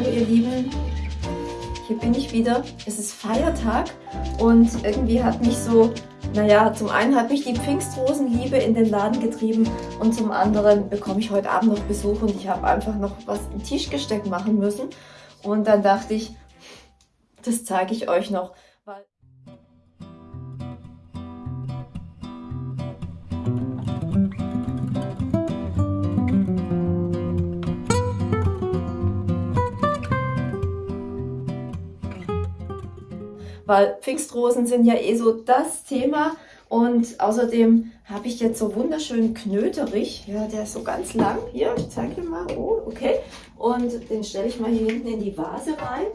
Hallo ihr Lieben, hier bin ich wieder. Es ist Feiertag und irgendwie hat mich so, naja, zum einen hat mich die Pfingstrosenliebe in den Laden getrieben und zum anderen bekomme ich heute Abend noch Besuch und ich habe einfach noch was im Tischgesteck machen müssen. Und dann dachte ich, das zeige ich euch noch. Weil Pfingstrosen sind ja eh so das Thema. Und außerdem habe ich jetzt so wunderschönen Knöterich. Ja, der ist so ganz lang. Hier, ich zeige dir mal. Oh, okay. Und den stelle ich mal hier hinten in die Vase rein.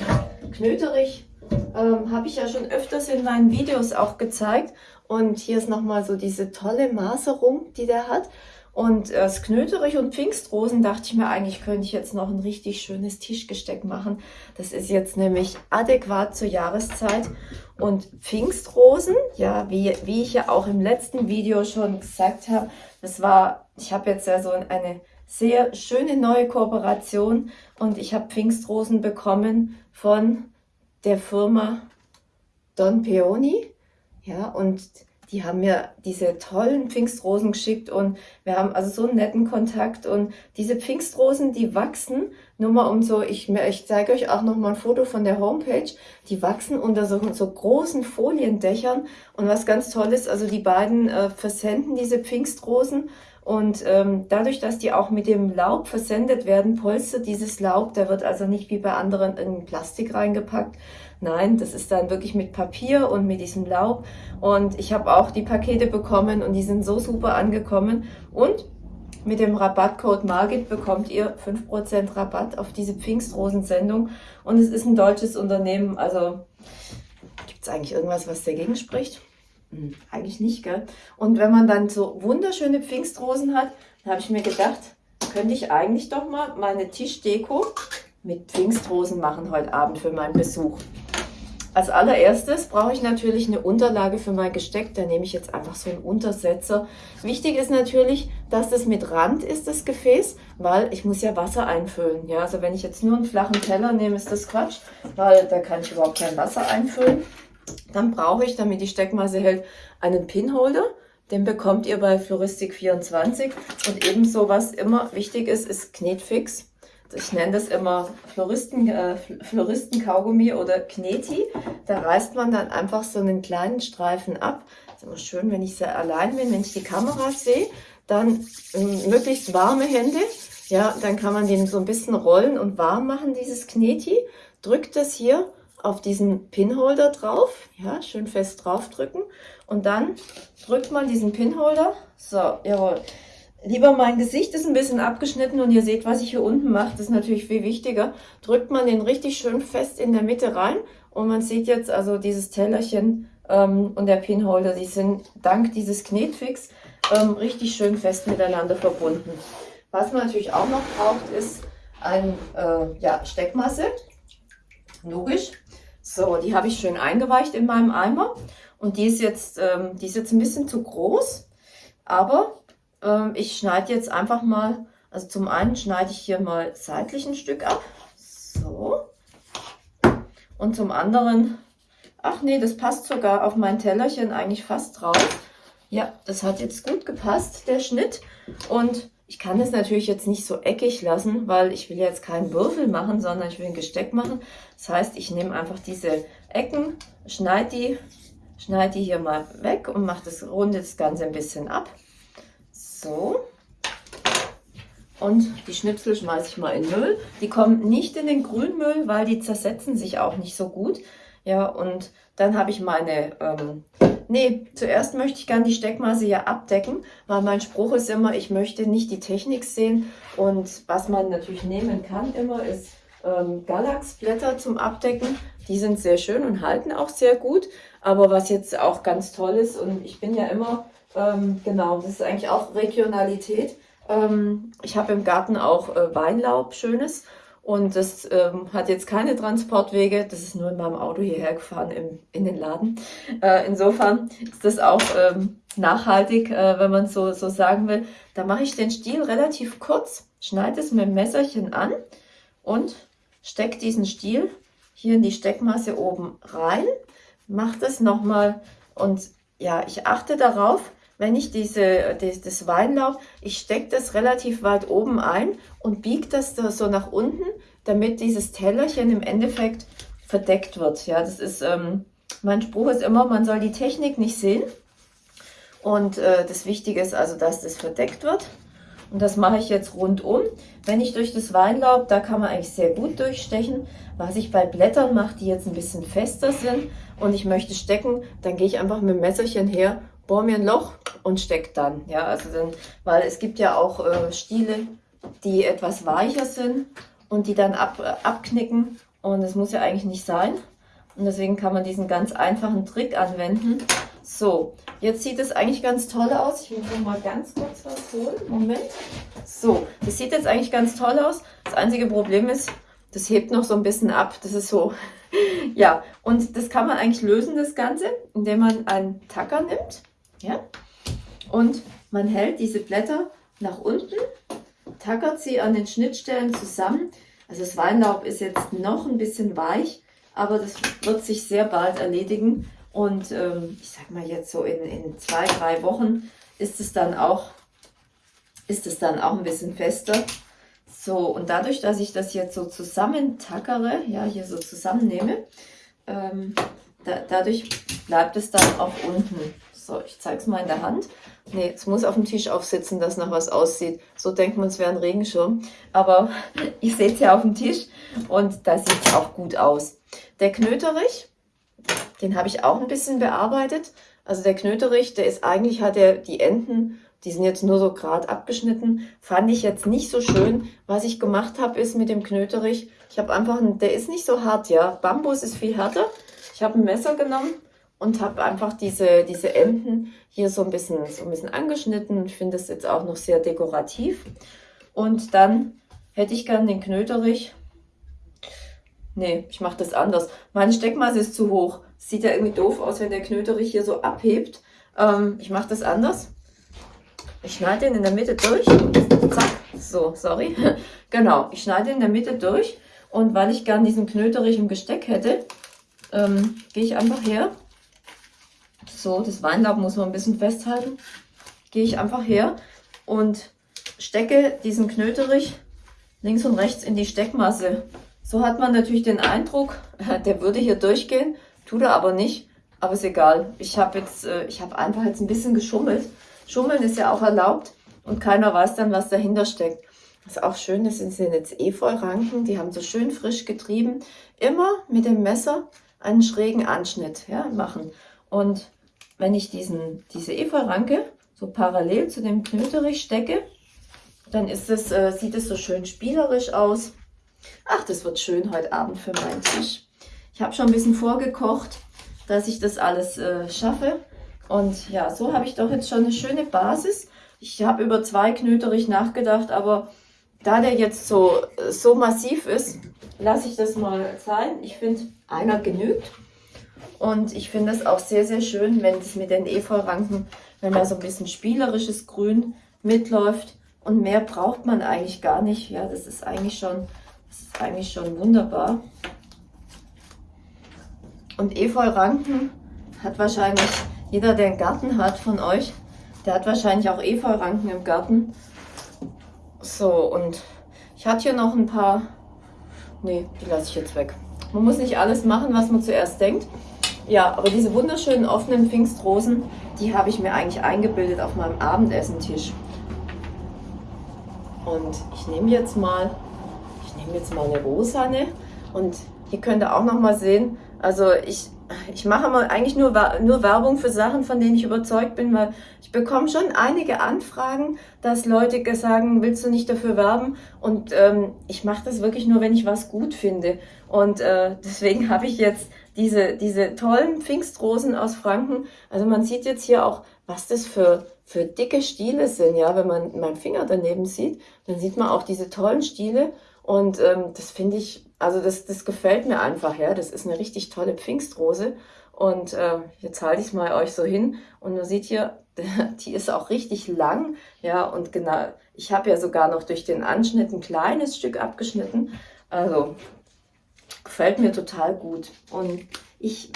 Knöterich ähm, habe ich ja schon öfters in meinen Videos auch gezeigt. Und hier ist nochmal so diese tolle Maserung, die der hat. Und das Knöterich und Pfingstrosen dachte ich mir, eigentlich könnte ich jetzt noch ein richtig schönes Tischgesteck machen. Das ist jetzt nämlich adäquat zur Jahreszeit. Und Pfingstrosen, ja, wie, wie ich ja auch im letzten Video schon gesagt habe, das war, ich habe jetzt ja so eine sehr schöne neue Kooperation und ich habe Pfingstrosen bekommen von der Firma Don Peony. Ja, und die haben mir diese tollen Pfingstrosen geschickt und wir haben also so einen netten Kontakt und diese Pfingstrosen, die wachsen, nur mal um so, ich, ich zeige euch auch noch mal ein Foto von der Homepage, die wachsen unter so, so großen Foliendächern und was ganz toll ist, also die beiden äh, versenden diese Pfingstrosen und ähm, dadurch, dass die auch mit dem Laub versendet werden, polstert dieses Laub, da wird also nicht wie bei anderen in Plastik reingepackt. Nein, das ist dann wirklich mit Papier und mit diesem Laub. Und ich habe auch die Pakete bekommen und die sind so super angekommen. Und mit dem Rabattcode Margit bekommt ihr 5% Rabatt auf diese Pfingstrosensendung. Und es ist ein deutsches Unternehmen, also gibt es eigentlich irgendwas, was dagegen spricht? Hm, eigentlich nicht, gell? Und wenn man dann so wunderschöne Pfingstrosen hat, dann habe ich mir gedacht, könnte ich eigentlich doch mal meine Tischdeko mit Pfingstrosen machen heute Abend für meinen Besuch. Als allererstes brauche ich natürlich eine Unterlage für mein Gesteck. Da nehme ich jetzt einfach so einen Untersetzer. Wichtig ist natürlich, dass das mit Rand ist, das Gefäß, weil ich muss ja Wasser einfüllen. Ja, also wenn ich jetzt nur einen flachen Teller nehme, ist das Quatsch, weil da kann ich überhaupt kein Wasser einfüllen. Dann brauche ich, damit die Steckmasse hält, einen Pinholder. Den bekommt ihr bei Floristik24. Und ebenso, was immer wichtig ist, ist Knetfix. Ich nenne das immer Floristen, äh, Floristen-Kaugummi oder Kneti. Da reißt man dann einfach so einen kleinen Streifen ab. Ist immer schön, wenn ich sehr allein bin, wenn ich die Kamera sehe. Dann ähm, möglichst warme Hände. Ja, dann kann man den so ein bisschen rollen und warm machen, dieses Kneti. Drückt das hier auf diesen Pinholder drauf, ja, schön fest draufdrücken. Und dann drückt man diesen Pinholder, so, jawohl, lieber mein Gesicht ist ein bisschen abgeschnitten und ihr seht, was ich hier unten mache, das ist natürlich viel wichtiger, drückt man den richtig schön fest in der Mitte rein. Und man sieht jetzt also dieses Tellerchen ähm, und der Pinholder, die sind dank dieses Knetfix ähm, richtig schön fest miteinander verbunden. Was man natürlich auch noch braucht, ist ein äh, ja, Steckmasse, logisch, so, die habe ich schön eingeweicht in meinem Eimer. Und die ist jetzt, ähm, die ist jetzt ein bisschen zu groß. Aber ähm, ich schneide jetzt einfach mal, also zum einen schneide ich hier mal seitlich ein Stück ab. So. Und zum anderen, ach nee, das passt sogar auf mein Tellerchen eigentlich fast drauf. Ja, das hat jetzt gut gepasst, der Schnitt. Und ich kann es natürlich jetzt nicht so eckig lassen, weil ich will jetzt keinen Würfel machen, sondern ich will ein Gesteck machen. Das heißt, ich nehme einfach diese Ecken, schneide die, schneide die hier mal weg und mache das, runde das Ganze ein bisschen ab. So. Und die Schnipsel schmeiße ich mal in Müll. Die kommen nicht in den Grünmüll, weil die zersetzen sich auch nicht so gut. Ja, und dann habe ich meine ähm, Nee, zuerst möchte ich gerne die Steckmasse ja abdecken, weil mein Spruch ist immer, ich möchte nicht die Technik sehen. Und was man natürlich nehmen kann immer, ist ähm, Galaxblätter zum Abdecken. Die sind sehr schön und halten auch sehr gut. Aber was jetzt auch ganz toll ist, und ich bin ja immer, ähm, genau, das ist eigentlich auch Regionalität. Ähm, ich habe im Garten auch äh, Weinlaub, schönes. Und das ähm, hat jetzt keine Transportwege, das ist nur in meinem Auto hierher gefahren im, in den Laden. Äh, insofern ist das auch ähm, nachhaltig, äh, wenn man so, so sagen will. Da mache ich den Stiel relativ kurz, schneide es mit dem Messerchen an und stecke diesen Stiel hier in die Steckmasse oben rein, mache das nochmal und ja, ich achte darauf, wenn ich diese, das, das Weinlaub, ich stecke das relativ weit oben ein und biege das da so nach unten, damit dieses Tellerchen im Endeffekt verdeckt wird. Ja, das ist, ähm, mein Spruch ist immer, man soll die Technik nicht sehen. Und äh, das Wichtige ist also, dass das verdeckt wird. Und das mache ich jetzt rundum. Wenn ich durch das Weinlaub, da kann man eigentlich sehr gut durchstechen. Was ich bei Blättern mache, die jetzt ein bisschen fester sind und ich möchte stecken, dann gehe ich einfach mit dem Messerchen her, bohre mir ein Loch und stecke dann. Ja, also dann, weil es gibt ja auch äh, Stiele, die etwas weicher sind und die dann ab, äh, abknicken und das muss ja eigentlich nicht sein. Und deswegen kann man diesen ganz einfachen Trick anwenden. So, jetzt sieht es eigentlich ganz toll aus. Ich noch mal ganz kurz was holen. Moment. So, das sieht jetzt eigentlich ganz toll aus. Das einzige Problem ist, das hebt noch so ein bisschen ab. Das ist so, ja. Und das kann man eigentlich lösen, das Ganze, indem man einen Tacker nimmt. Ja. Und man hält diese Blätter nach unten, tackert sie an den Schnittstellen zusammen. Also das Weinlaub ist jetzt noch ein bisschen weich, aber das wird sich sehr bald erledigen. Und ähm, ich sag mal jetzt so in, in zwei, drei Wochen ist es dann auch, ist es dann auch ein bisschen fester. So, und dadurch, dass ich das jetzt so zusammentackere, ja, hier so zusammennehme, ähm, da, dadurch bleibt es dann auch unten. So, ich zeige es mal in der Hand. Nee, es muss auf dem Tisch aufsitzen, dass nach was aussieht. So denkt man, es wäre ein Regenschirm. Aber ich sehe es ja auf dem Tisch und da sieht es auch gut aus. Der Knöterich, den habe ich auch ein bisschen bearbeitet. Also der Knöterich, der ist eigentlich, hat er die Enden, die sind jetzt nur so gerade abgeschnitten, fand ich jetzt nicht so schön. Was ich gemacht habe, ist mit dem Knöterich, ich habe einfach, einen, der ist nicht so hart, ja. Bambus ist viel härter. Ich habe ein Messer genommen und habe einfach diese, diese Enden hier so ein bisschen, so ein bisschen angeschnitten. Ich finde das jetzt auch noch sehr dekorativ. Und dann hätte ich gern den Knöterich. Nee, ich mache das anders. Meine Steckmasse ist zu hoch. Sieht ja irgendwie doof aus, wenn der Knöterich hier so abhebt. Ähm, ich mache das anders. Ich schneide den in der Mitte durch. Zack. So, sorry. genau, ich schneide in der Mitte durch. Und weil ich gern diesen Knöterich im Gesteck hätte, ähm, gehe ich einfach her so, das Weinlaub muss man ein bisschen festhalten. Gehe ich einfach her und stecke diesen Knöterich links und rechts in die Steckmasse. So hat man natürlich den Eindruck, der würde hier durchgehen, tut er aber nicht. Aber ist egal. Ich habe jetzt, äh, ich habe einfach jetzt ein bisschen geschummelt. Schummeln ist ja auch erlaubt und keiner weiß dann, was dahinter steckt. Was auch schön ist, sind jetzt Efeu-Ranken, die haben so schön frisch getrieben. Immer mit dem Messer einen schrägen Anschnitt ja, machen. Und wenn ich diesen, diese Efeu-Ranke so parallel zu dem Knöterich stecke, dann ist es, äh, sieht es so schön spielerisch aus. Ach, das wird schön heute Abend für meinen Tisch. Ich habe schon ein bisschen vorgekocht, dass ich das alles äh, schaffe. Und ja, so habe ich doch jetzt schon eine schöne Basis. Ich habe über zwei Knöterich nachgedacht, aber da der jetzt so, so massiv ist, lasse ich das mal sein. Ich finde, einer genügt. Und ich finde es auch sehr, sehr schön, wenn es mit den Efeu-Ranken, wenn da so ein bisschen spielerisches Grün mitläuft. Und mehr braucht man eigentlich gar nicht. Ja, das ist eigentlich schon, das ist eigentlich schon wunderbar. Und Efeu-Ranken hat wahrscheinlich jeder, der einen Garten hat von euch, der hat wahrscheinlich auch Efeu-Ranken im Garten. So, und ich hatte hier noch ein paar, nee, die lasse ich jetzt weg. Man muss nicht alles machen, was man zuerst denkt. Ja, aber diese wunderschönen offenen Pfingstrosen, die habe ich mir eigentlich eingebildet auf meinem Abendessentisch. Und ich nehme jetzt mal, ich nehme jetzt mal eine Rosane und hier könnt ihr auch noch mal sehen, also ich, ich mache mal eigentlich nur, nur Werbung für Sachen, von denen ich überzeugt bin, weil ich bekomme schon einige Anfragen, dass Leute sagen, willst du nicht dafür werben? Und ähm, ich mache das wirklich nur, wenn ich was gut finde. Und äh, deswegen habe ich jetzt diese, diese tollen Pfingstrosen aus Franken. Also man sieht jetzt hier auch, was das für, für dicke Stiele sind. Ja, wenn man meinen Finger daneben sieht, dann sieht man auch diese tollen Stiele. Und ähm, das finde ich, also das, das gefällt mir einfach. Ja, das ist eine richtig tolle Pfingstrose. Und äh, jetzt halte ich es mal euch so hin und man sieht hier, die ist auch richtig lang. Ja, und genau, ich habe ja sogar noch durch den Anschnitt ein kleines Stück abgeschnitten. Also gefällt mir total gut. Und ich,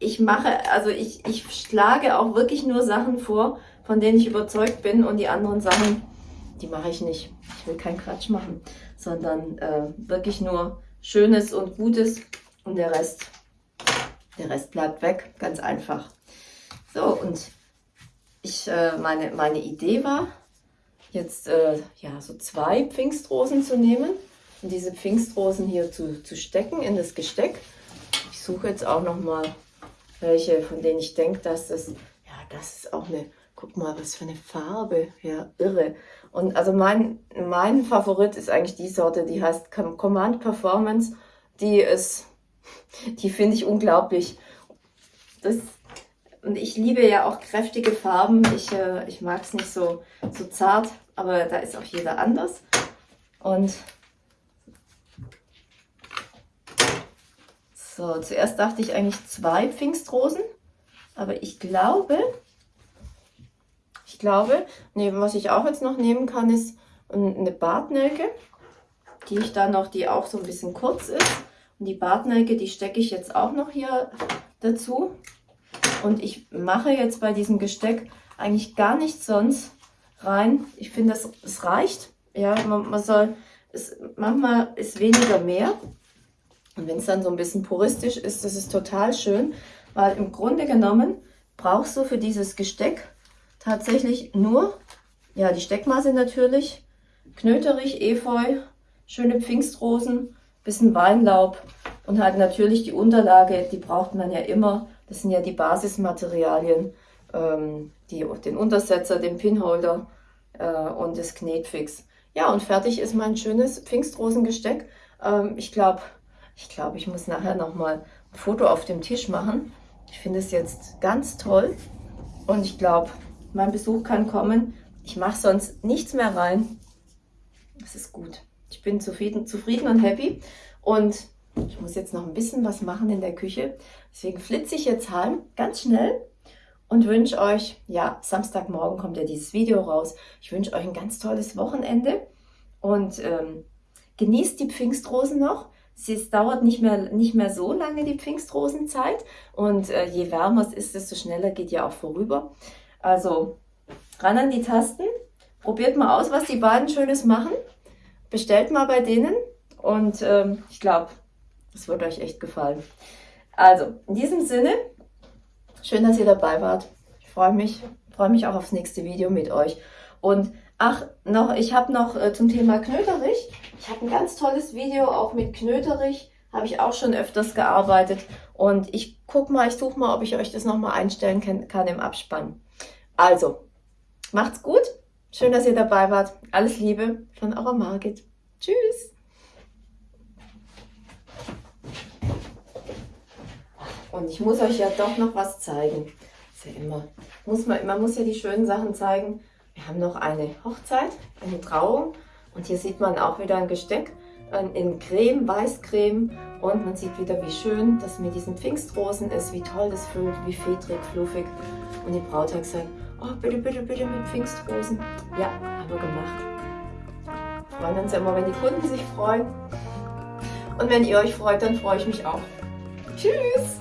ich mache, also ich, ich schlage auch wirklich nur Sachen vor, von denen ich überzeugt bin und die anderen Sachen, die mache ich nicht. Ich will keinen Quatsch machen, sondern äh, wirklich nur Schönes und Gutes und der Rest, der Rest bleibt weg, ganz einfach. So, und ich, äh, meine, meine Idee war, jetzt äh, ja, so zwei Pfingstrosen zu nehmen diese Pfingstrosen hier zu, zu stecken in das Gesteck. Ich suche jetzt auch noch mal welche, von denen ich denke, dass das, ja, das ist auch eine, guck mal, was für eine Farbe, ja, irre. Und also mein, mein Favorit ist eigentlich die Sorte, die heißt Command Performance. Die ist, die finde ich unglaublich. Das, und ich liebe ja auch kräftige Farben. Ich, äh, ich mag es nicht so, so zart, aber da ist auch jeder anders. Und so, zuerst dachte ich eigentlich zwei Pfingstrosen, aber ich glaube, ich glaube, nee, was ich auch jetzt noch nehmen kann, ist eine Bartnelke, die ich dann noch, die auch so ein bisschen kurz ist. Und die Bartnelke, die stecke ich jetzt auch noch hier dazu. Und ich mache jetzt bei diesem Gesteck eigentlich gar nichts sonst rein. Ich finde, es, reicht. Ja, man, man soll, es, manchmal ist weniger mehr. Und wenn es dann so ein bisschen puristisch ist, das ist total schön, weil im Grunde genommen brauchst du für dieses Gesteck tatsächlich nur, ja, die Steckmasse natürlich, Knöterich, Efeu, schöne Pfingstrosen, bisschen Weinlaub und halt natürlich die Unterlage, die braucht man ja immer das sind ja die Basismaterialien, ähm, die, den Untersetzer, den Pinholder äh, und das Knetfix. Ja, und fertig ist mein schönes Pfingstrosengesteck. Ähm, ich glaube, ich, glaub, ich muss nachher nochmal ein Foto auf dem Tisch machen. Ich finde es jetzt ganz toll und ich glaube, mein Besuch kann kommen. Ich mache sonst nichts mehr rein. Das ist gut. Ich bin zufrieden, zufrieden und happy und ich muss jetzt noch ein bisschen was machen in der Küche. Deswegen flitze ich jetzt heim, ganz schnell und wünsche euch, ja, Samstagmorgen kommt ja dieses Video raus. Ich wünsche euch ein ganz tolles Wochenende und ähm, genießt die Pfingstrosen noch. Es dauert nicht mehr, nicht mehr so lange, die Pfingstrosenzeit. Und äh, je wärmer es ist, desto schneller geht ja auch vorüber. Also ran an die Tasten. Probiert mal aus, was die beiden Schönes machen. Bestellt mal bei denen. Und ähm, ich glaube, das wird euch echt gefallen. Also, in diesem Sinne, schön, dass ihr dabei wart. Ich freue mich, freue mich auch aufs nächste Video mit euch. Und ach, noch, ich habe noch äh, zum Thema Knöterich. Ich habe ein ganz tolles Video auch mit Knöterich. Habe ich auch schon öfters gearbeitet. Und ich gucke mal, ich suche mal, ob ich euch das nochmal einstellen kann, kann im Abspann. Also, macht's gut. Schön, dass ihr dabei wart. Alles Liebe von eurer Margit. Tschüss. Und ich muss euch ja doch noch was zeigen. Ist ja immer, muss man, man muss ja die schönen Sachen zeigen. Wir haben noch eine Hochzeit, eine Trauung. Und hier sieht man auch wieder ein Gesteck in Creme, Weißcreme. Und man sieht wieder, wie schön das mit diesen Pfingstrosen ist, wie toll das füllt, wie fedrig, fluffig. Und die Braut hat gesagt, oh bitte, bitte, bitte mit Pfingstrosen. Ja, haben wir gemacht. Freuen uns immer, wenn die Kunden sich freuen. Und wenn ihr euch freut, dann freue ich mich auch. Tschüss!